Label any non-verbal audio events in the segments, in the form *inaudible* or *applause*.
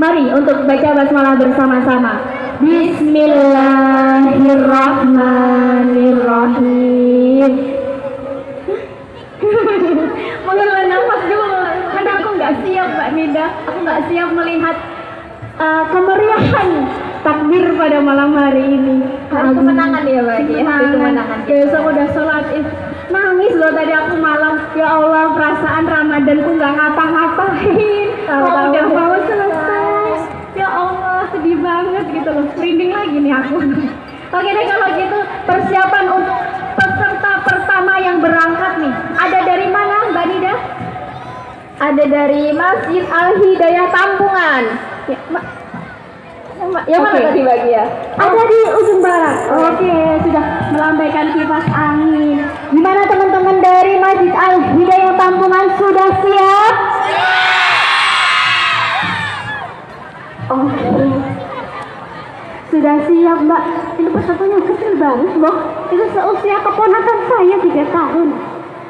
Mari untuk baca basmalah bersama-sama. Bismillahirrahmanirrahim. *laughs* Mengelola nafas dulu, karena aku nggak siap Mbak Nida. Aku nggak siap melihat uh, kemeriahan takbir pada malam hari ini. Harus kemenangan ya Mbak ya. Kemenangan. Kemenangan. Besok udah sholat. Nangis loh tadi aku malam. Ya Allah perasaan Ramadanku nggak ngapa-ngapain. Udah udah mau gitu loh. Merinding lagi nih aku. *laughs* Oke deh kalau gitu persiapan untuk peserta pertama yang berangkat nih. Ada dari mana Mbak Nida? Ada dari Masjid Al Hidayah Tampungan. Ya, Mbak. Yang- Yang mana Oke. tadi Bagi ya? Ada di ujung barat. Oke, sudah melambaikan kipas angin. Gimana teman-teman dari Masjid Al Hidayah Tampungan sudah siap? Oke. Sudah siap, Mbak. Ini pesertanya kecil banget, loh. Itu seusia keponakan saya tiga tahun.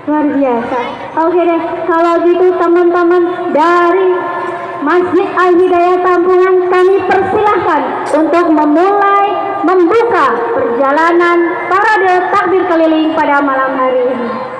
Luar biasa. Oke deh, kalau gitu teman-teman dari Masjid Al Hidayah Tampungan kami persilahkan untuk memulai membuka perjalanan parade takbir keliling pada malam hari ini.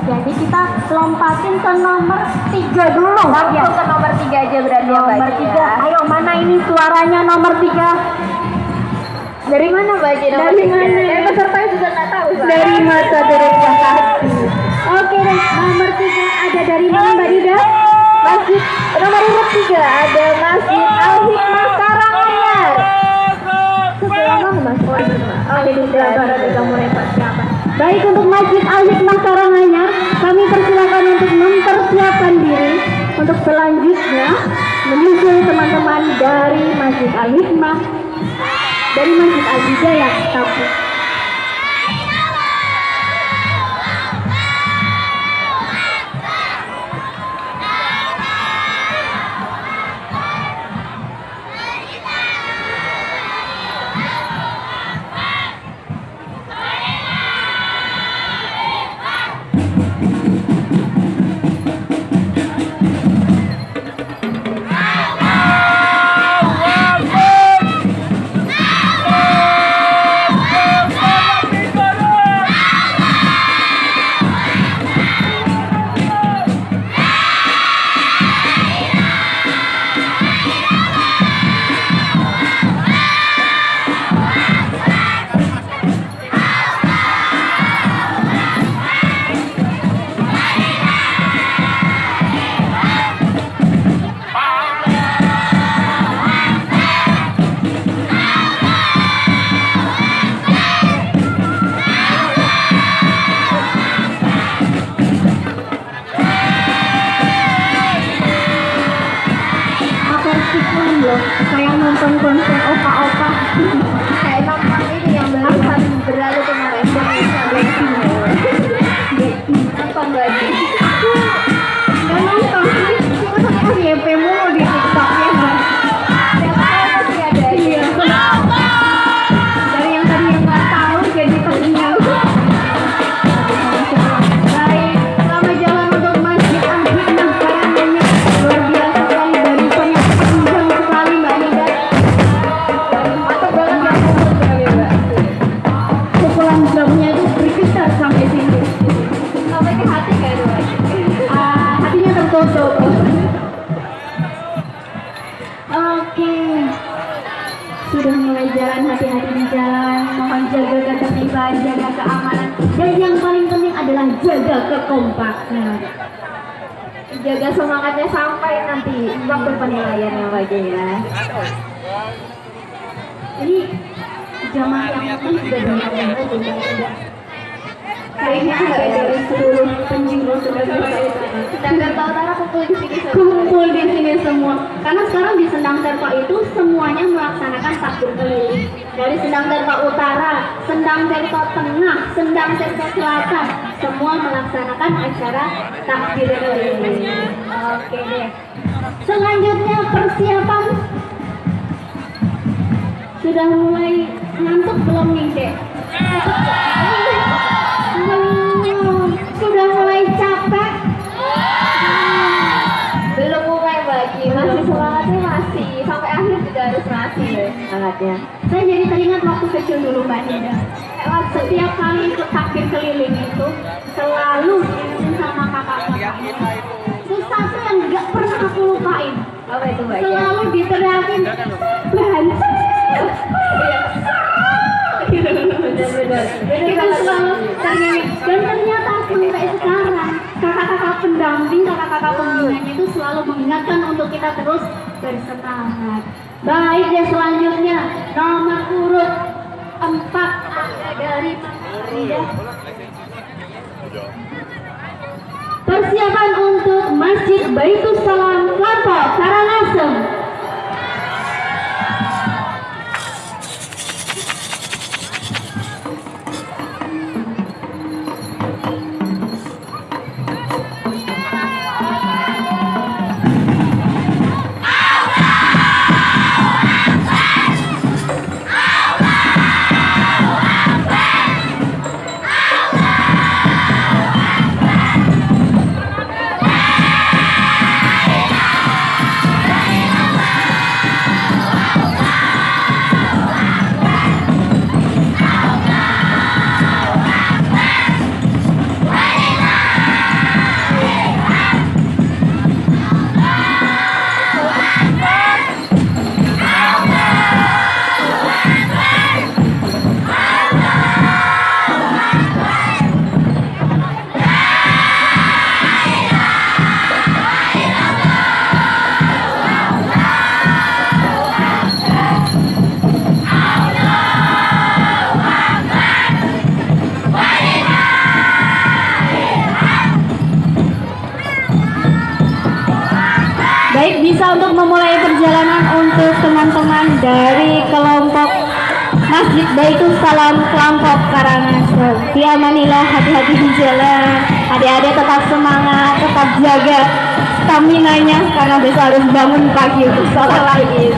Jadi kita lompatin ke nomor 3 dulu Langsung ya ke nomor tiga aja berarti ya nomor Bagi 3 ya. ayo mana ini suaranya nomor 3 Dari mana Bagi nomor Dari tiga? mana? Eh, pesertanya juga nggak tahu. Dari mata hati oke deh nomor 3 ada dari mana mbak Nida Masjid nomor urut tiga ada Masjid Al Hikmah Karanganyar. Sebelah mana Mas? Oh, ini, Mas. Oh, Oke, ini di sebelah Baik untuk Masjid Al Hikmah Karanganyar, kami persilakan untuk mempersiapkan diri untuk selanjutnya menyusul teman-teman dari Masjid Al Hikmah dari Masjid Al Hidayah semangatnya sampai nanti waktu penilaian ya mbak ya. ini jamaah yang penting sudah banyak banget ya. kayaknya nggak dari seluruh penjuru sudah selesai Sedangkan tahu Tara kumpul di sini kumpul di sini semua. Karena sekarang di Sendang Terpa itu semuanya melaksanakan takbir keliling. Dari Sendang Terpa Utara, Sendang Terpa Tengah, Sendang Terpa Selatan semua melaksanakan acara takbir keliling oke deh. Selanjutnya persiapan. Sudah mulai ngantuk belum nih dek? Belum sudah mulai capek. Belum mulai bagi, masih semangatnya masih. Sampai akhir juga harus masih deh semangatnya. Saya jadi teringat waktu kecil dulu Mbak Nida. Setiap kali ikut takbir keliling itu selalu diingetin sama kakak-kakaknya. Sesuatu yang nggak pernah aku lupain. Apa itu mbak? Selalu diteriakin. Kita selalu ternyanyi. Dan ternyata sampai sekarang kakak-kakak pendamping, kakak-kakak pembinanya itu selalu mengingatkan untuk kita terus bersemangat. Baik ya selanjutnya nomor urut 4 ada dari Ida. Persiapan untuk Masjid Baitus Salam Lampau Karangasem. Masjid Baitul Salam kelompok Karangasem. Diamanilah hati-hati di jalan. Adik-adik tetap semangat, tetap jaga stamina-nya karena besok harus bangun pagi untuk sholat lagi.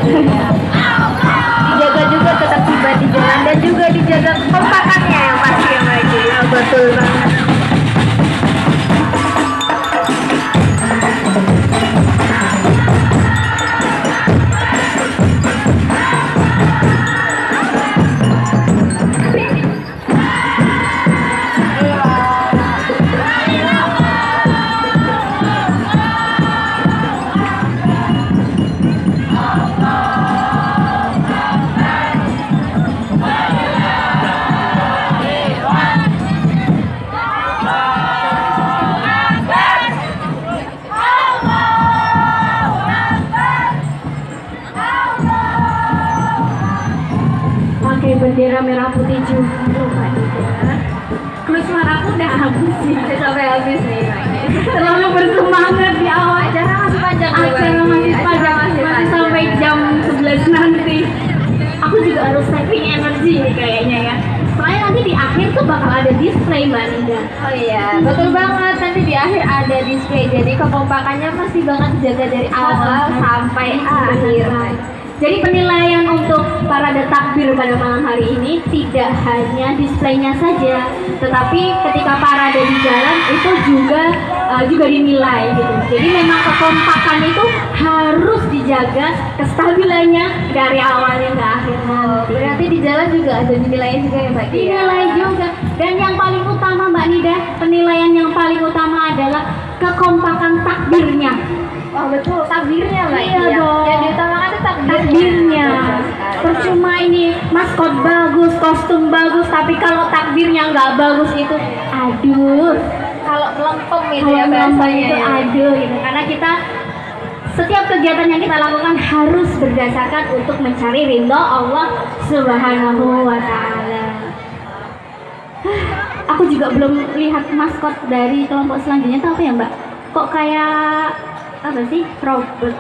Dijaga juga tetap tiba di jalan dan juga dijaga kekompakannya yang pasti yang lagi. Ya, betul banget. Habis sih. Udah sampai habis nih. Terlalu bersemangat di awal. Acara masih panjang Acara masih panjang, masih masih sampai jam 11 nanti. Aku juga harus saving energi nih kayaknya ya. Soalnya nanti di akhir tuh bakal ada display Mbak Nida. Oh iya, betul banget. Nanti di akhir ada display. Jadi kekompakannya pasti banget dijaga dari awal sampai akhir. Jadi penilaian untuk parade takbir pada malam hari ini tidak hanya displaynya saja, tetapi ketika parade di jalan itu juga uh, juga dinilai gitu. Jadi memang kekompakan itu harus dijaga kestabilannya dari awal hingga akhir Oh, nanti. berarti di jalan juga ada dinilai juga ya Mbak? Dinilai juga. Dan yang paling utama Mbak Nida, penilaian yang paling utama adalah kekompakan takbirnya. Oh betul, takbirnya Mbak Iya Dia. dong. Yang diutamakan takbirnya. sekali. percuma ini maskot bagus kostum bagus tapi kalau takbirnya nggak bagus itu aduh Kalau melempem itu kalau ya bahasanya. itu ya. aduh gitu karena kita setiap kegiatan yang kita lakukan harus berdasarkan untuk mencari ridho Allah Subhanahu wa taala. Aku juga belum lihat maskot dari kelompok selanjutnya itu apa ya, Mbak? Kok kayak apa sih? Robot.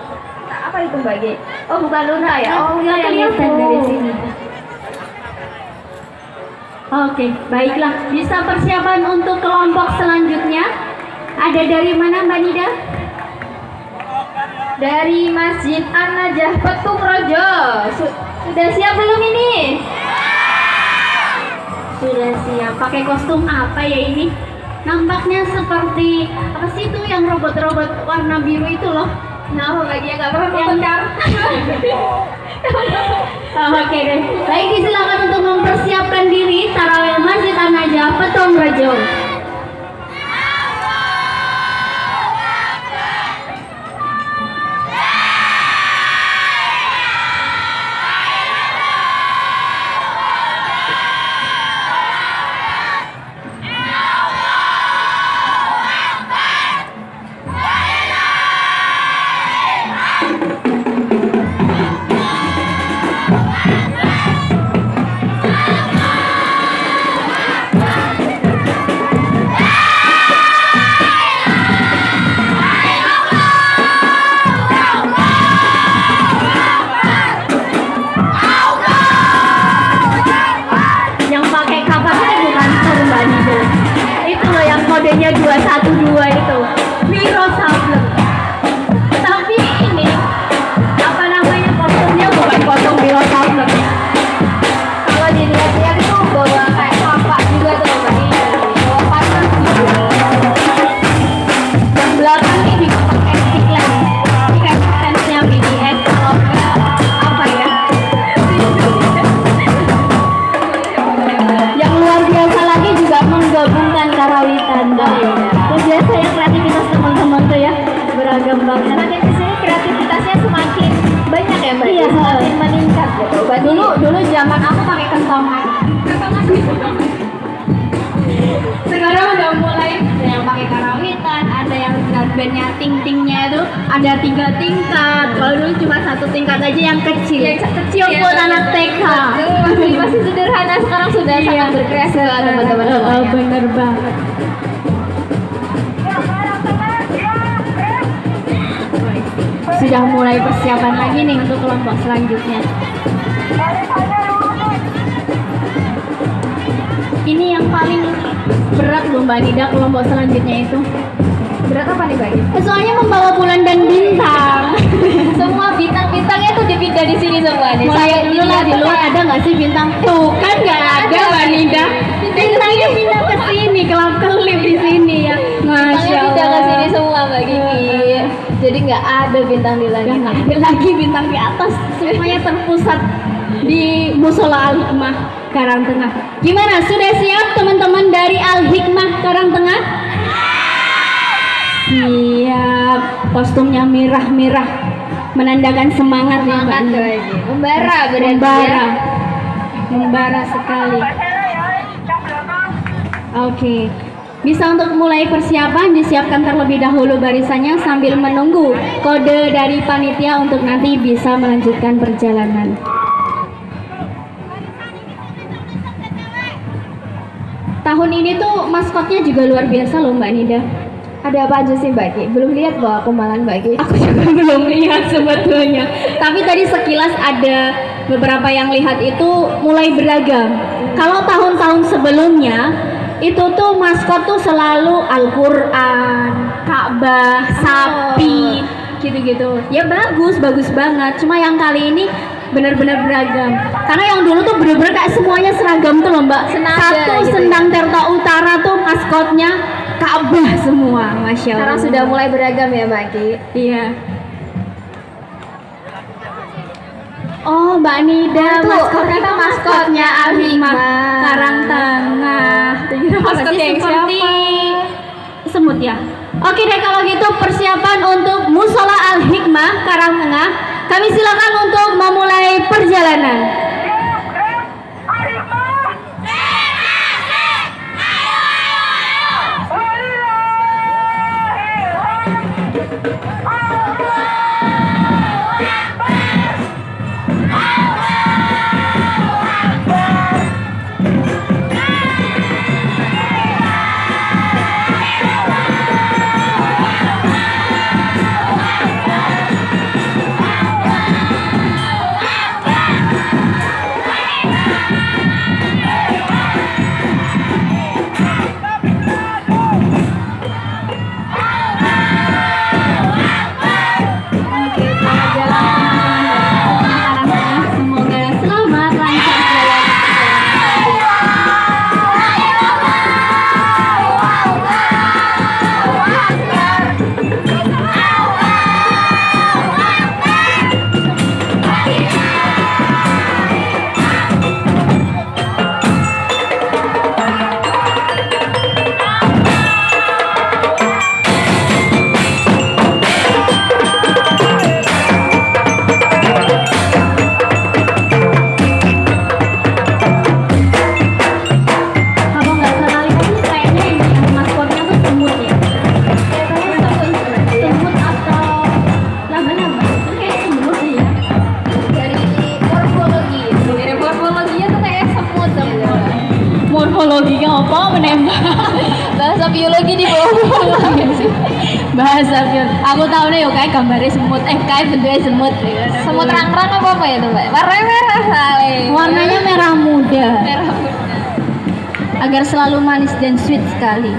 Apa itu Mbak G? Oh bukan Luna ya? Oh nggak iya, kelihatan iya. dari sini. Oke, baiklah. Bisa persiapan untuk kelompok selanjutnya? Ada dari mana Mbak Nida? Dari Masjid An-Najah Petung Rojo. Su- sudah siap belum ini? Sudah siap. Pakai kostum apa ya ini? Nampaknya seperti apa sih itu yang robot-robot warna biru itu loh? Nah, Mbak Gia nggak pernah Yang-. *laughs* Oh, Oke deh. Baik, silakan untuk mempersiapkan diri Tarawih Masjid An-Najah Petung Rejo. Zaman aku pakai kentongan. Sekarang udah mulai ada yang pakai karawitan, ada yang bandnya ting-tingnya itu ada tiga tingkat. Kalau dulu cuma satu tingkat aja yang kecil. Yang kecil buat anak TK. Masih masih sederhana sekarang sudah Iya. sangat berkreasi teman-teman Oh, oh, bener banget. sudah mulai persiapan lagi nih untuk kelompok selanjutnya. Ini yang paling berat loh Mbak Nida kelompok selanjutnya itu. Berat apa nih, Mbak? Soalnya membawa bulan dan bintang. *laughs* Semua bintang-bintangnya tuh dipindah di sini semua nih. Mulai dulu lah di luar ada nggak sih bintang? Tuh kan nggak ada Mbak Nida. Bintangnya pindah ke sini, kelap kelip di sini ya. Masya Bintangnya pindah ke sini Allah. semua, Mbak Gigi. Jadi nggak ada bintang di langit. nggak ada lagi bintang di atas, semuanya terpusat di musola Al Hikmah Karang Tengah. Gimana? Sudah siap teman-teman dari Al Hikmah Karang Tengah? Siap. Kostumnya merah-merah, menandakan semangat ya Mbak. Semangat Nida. lagi. Membara berarti Membara, ya. membara sekali. Oke. Bisa untuk mulai persiapan disiapkan terlebih dahulu barisannya sambil menunggu kode dari panitia untuk nanti bisa melanjutkan perjalanan. Tahun ini tuh maskotnya juga luar biasa loh Mbak Nida. Ada apa aja sih, Mbak Gi? Belum lihat bawa kemalan Mbak Gi. Aku juga *laughs* belum lihat sebetulnya. Tapi tadi sekilas ada beberapa yang lihat itu mulai beragam. Kalau tahun-tahun sebelumnya itu tuh maskot tuh selalu Al-Qur'an, Ka'bah, sapi, gitu-gitu. Ya bagus, bagus banget. Cuma yang kali ini benar-benar beragam. Karena yang dulu tuh benar-benar kayak semuanya seragam tuh loh, Mbak. Senada Satu gitu ya. Sendang Terta Utara tuh maskotnya Ka'bah semua, masya Allah. Sekarang sudah mulai beragam ya, Mbak Gi. Iya. Oh, Mbak Nida, maskotnya ternyata itu maskotnya Al Hikmah. Karang Tengah. Berarti yang seperti siapa? semut ya. Oke deh kalau gitu persiapan untuk Musola Al-Hikmah Karang Tengah. Kami silakan untuk memulai perjalanan. Gambarnya semut. Eh kayak bentuknya semut. ya. Semut rang-rang apa apa ya tuh, Mbak? Warnanya merah kali. Warnanya merah muda. merah muda. agar selalu manis dan sweet sekali.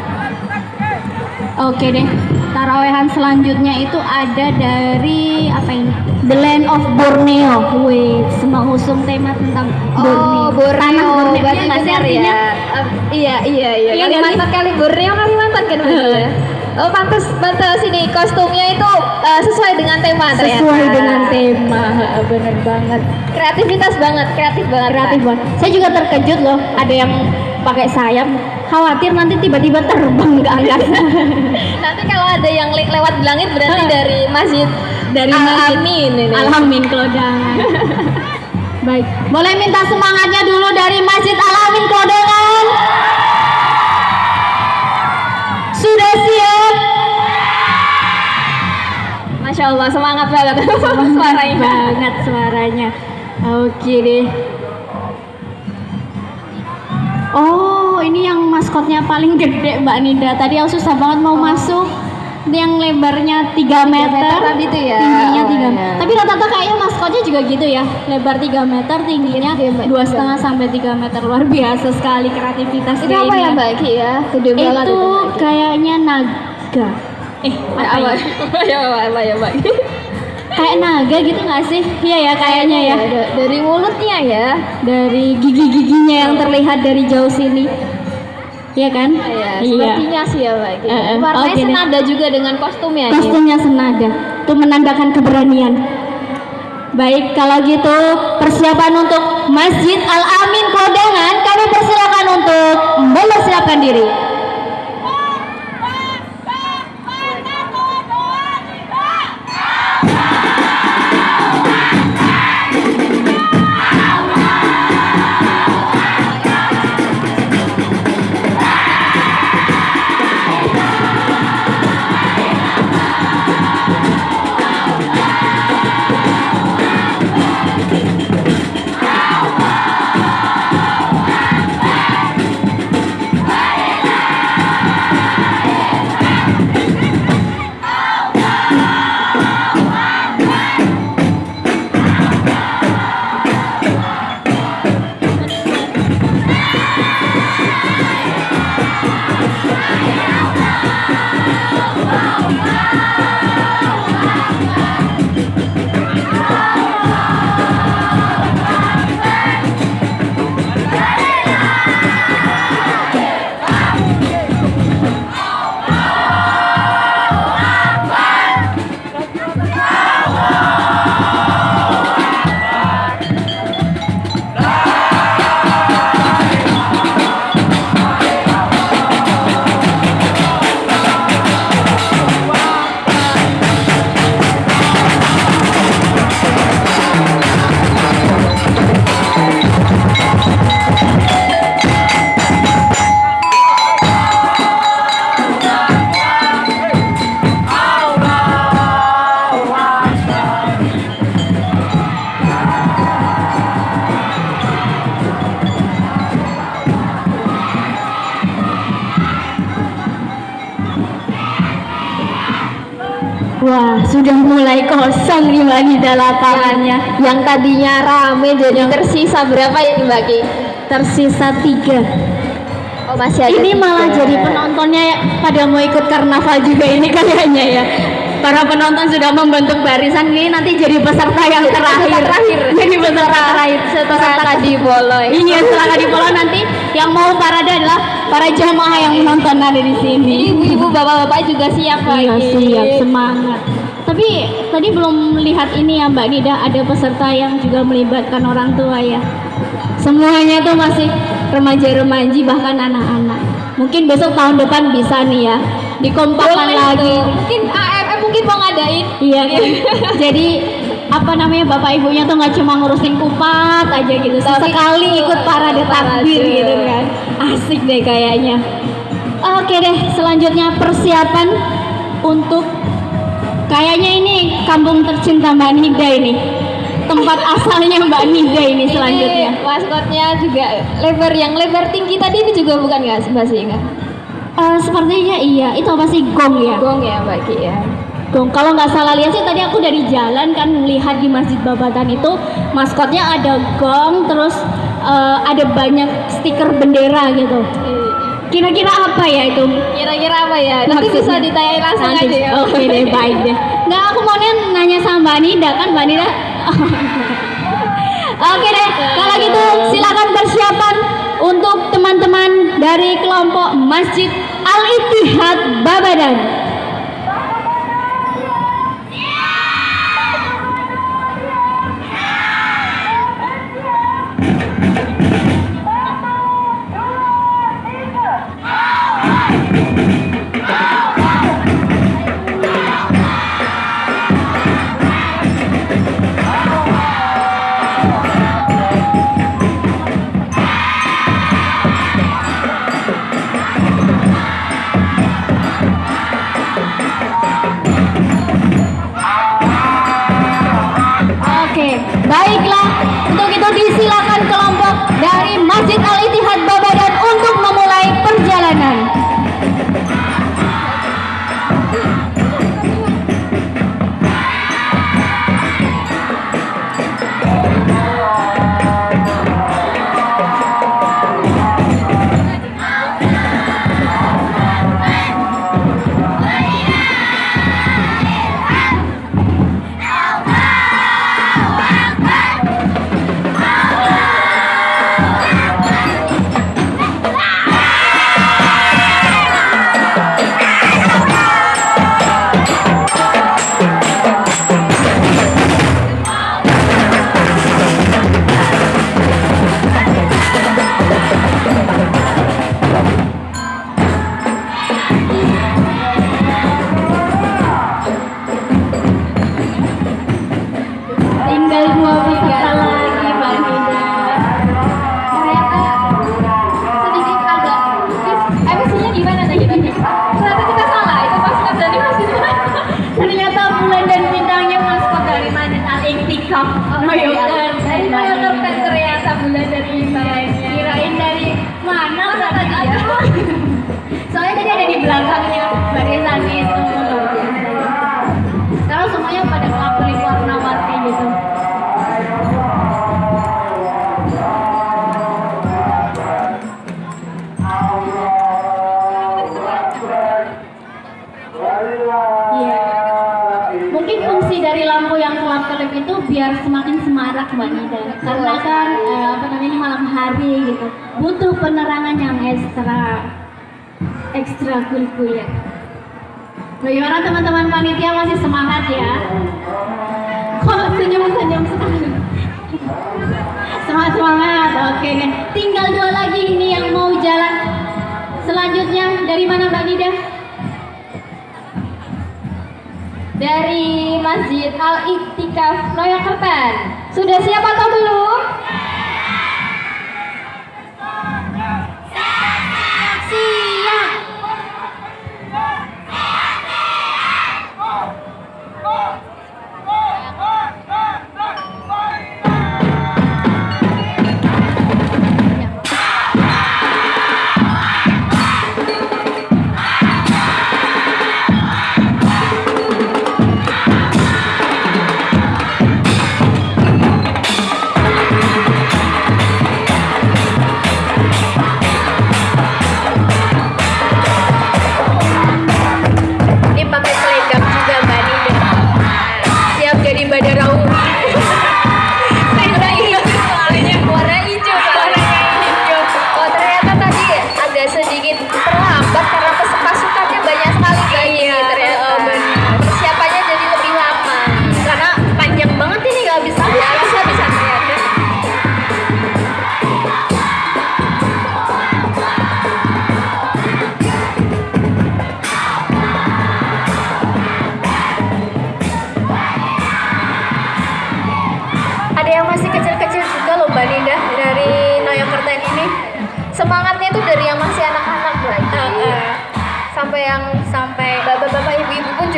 Oke deh, tarawehan selanjutnya itu ada dari apa ini? The Land of Borneo. Wih, mengusung tema tentang Oh, Borneo. Borneo. Tanah Borneo. Berarti Iya artinya? ya. Eh, iya, iya, iya. Iya nggak Kalimantan kali Borneo Kalimantan kan betul ya. Oh, pantas pantas ini kostumnya itu eh, sesuai dengan tema ternyata. Sesuai dengan tema, bener banget. Kreativitas banget, kreatif banget. Kreatif banget. Saya juga terkejut loh, ada yang pakai sayap. Khawatir nanti tiba-tiba terbang ke angkasa. *laughs* Nanti kalau ada yang le- lewat di langit berarti dari masjid dari Al masjid. Amin ini. Alamin Klodangan. *laughs* Baik, boleh minta semangatnya dulu dari Masjid Alamin Klodangan. Masya Allah semangat *laughs* banget suaranya. banget suaranya. Oke deh. Oh, ini yang maskotnya paling gede Mbak Nida. Tadi aku susah banget mau masuk. yang lebarnya 3 meter, meter tadi tuh ya. tingginya Oh, 3 iya. Tapi rata-rata kayaknya maskotnya juga gitu ya. Lebar 3 meter, tingginya Iya, dua setengah sampai 3 meter. Luar biasa sekali kreativitas Itu apa ini ya Mbak Ki ya? Gede banget Itu Ki. kayaknya naga. Eh, apa apa? ya? *laughs* ya apa ya Ki? Kayak naga gitu nggak sih? Iya ya kayaknya ya. da- dari mulutnya ya. Dari gigi-giginya yang terlihat dari jauh sini. Iya kan? Iya, sepertinya sih ya Mbak Ki. Eh, eh. Warnanya deh. senada juga dengan kostumnya nih. Kostumnya senada. Itu menandakan keberanian. Baik, kalau gitu persiapan untuk Masjid Al Amin Kodangan, kami persilakan untuk mempersiapkan diri. Wah, sudah mulai kosong nih Mbak Nida lapangannya. Yang tadinya rame jadi tersisa berapa ya Mbak Ki? Tersisa tiga. Oh masih ada Ini tiga. malah jadi penontonnya ya, pada mau ikut karnaval juga ini kayaknya ya. Para penonton sudah membentuk barisan ini nanti jadi peserta yang terakhir. terakhir. *laughs* Jadi peserta terakhir. setelah Peserta tadi boleh. Iya setelah tadi pola nanti yang mau parade adalah para jamaah yang menonton ada di sini. Ibu-ibu bapak-bapak juga siap Mbak Iya siap semangat. Tapi tadi belum melihat ini ya Mbak Nida ada peserta yang juga melibatkan orang tua ya. Semuanya tuh masih remaja-remaji bahkan anak-anak. Mungkin besok tahun depan bisa nih ya dikompakkan lagi. Mungkin Mau ngadain. Iya kan? *laughs* Jadi apa namanya bapak ibunya tuh nggak cuma ngurusin kupat aja gitu, Tapi sekali ikut parade takbir gitu kan, asik deh kayaknya. Oke deh, selanjutnya persiapan untuk kayaknya ini kampung tercinta Mbak Nida ini, tempat asalnya Mbak Nida ini selanjutnya. Ini maskotnya juga lebar yang lebar tinggi tadi itu juga bukan nggak Mbak sih nggak? Eh, sepertinya iya, itu apa sih gong ya? Gong ya Mbak Ki ya. Gong. Kalau nggak salah lihat sih tadi aku dari jalan kan melihat di Masjid Babatan itu maskotnya ada gong, terus eh, ada banyak stiker bendera gitu. Kira-kira apa ya itu? Kira-kira apa ya? Nanti Maksudnya? bisa ditanyain langsung Nanti. aja ya. Oke deh, baik deh. Nggak, aku mau nanya sama Mbak Nida kan Mbak Nida. *laughs* Oke deh, kalau gitu silakan persiapan untuk teman-teman dari kelompok Masjid Al Ittihad Babadan. Ekstra ekstra kuliah. Bagaimana teman-teman panitia masih semangat ya? Kok senyum-senyum sekali? Semangat semangat, oke deh. Tinggal dua lagi ini yang mau jalan. Selanjutnya dari mana Mbak Nida? Dari Masjid Al Iktikaf Noyokertan. Sudah siap atau belum?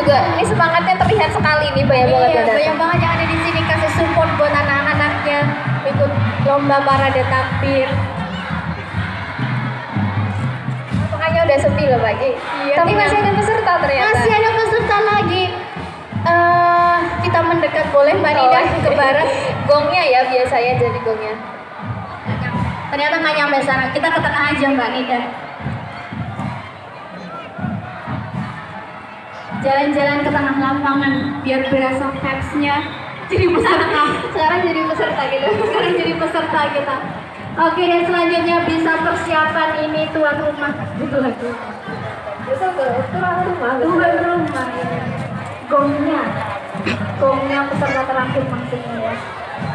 Juga ini semangatnya terlihat sekali nih banyak banget Iya, banyak banget yang ada di sini kasih support buat anak-anaknya ikut lomba parade takbir. makanya udah sepi loh pagi Iya, tapi tinggal- masih ada peserta ternyata Masih ada peserta lagi. Eh, kita mendekat boleh Mbak Nida Oh, ke barat. *laughs* gongnya ya biasanya jadi gongnya Ternyata nggak nyampe sana. Kita ke tengah aja Mbak Nida. Jalan-jalan ke tengah lapangan biar berasa vibes-nya jadi peserta. *laughs* sekarang jadi peserta gitu Sekarang jadi peserta kita. Oke dan selanjutnya bisa persiapan ini tuan rumah. Tuan rumah. itu tuh tuh rumah Tuan rumah. ya. Gongnya. Gongnya peserta terakhir maksudnya ya.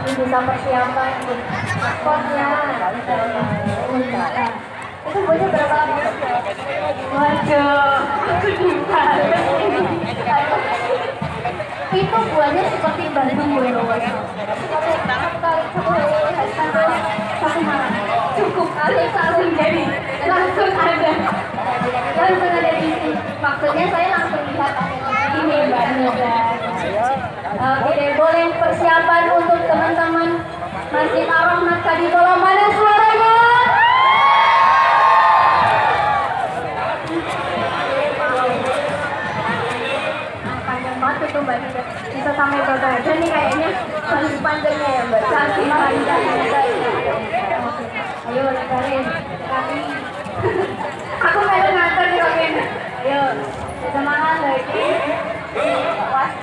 Ini bisa persiapan untuk spotnya. Itu buahnya berapa lama Waduh, dibales ini. Itu buahnya seperti Bandung gue Satu malam cukup langsung langsung jadi langsung ada langsung ada di sini. Maksudnya saya langsung lihat ini Mbak Nida. Oke boleh persiapan untuk teman-teman Masjid Ar-Rahmat Kaditola mana suaranya? Sampai ke badan nih kayaknya. Paling panjangnya ya mbak? Ayo lebarin kami *laughs* aku ada nganter nih ayo semangat lagi was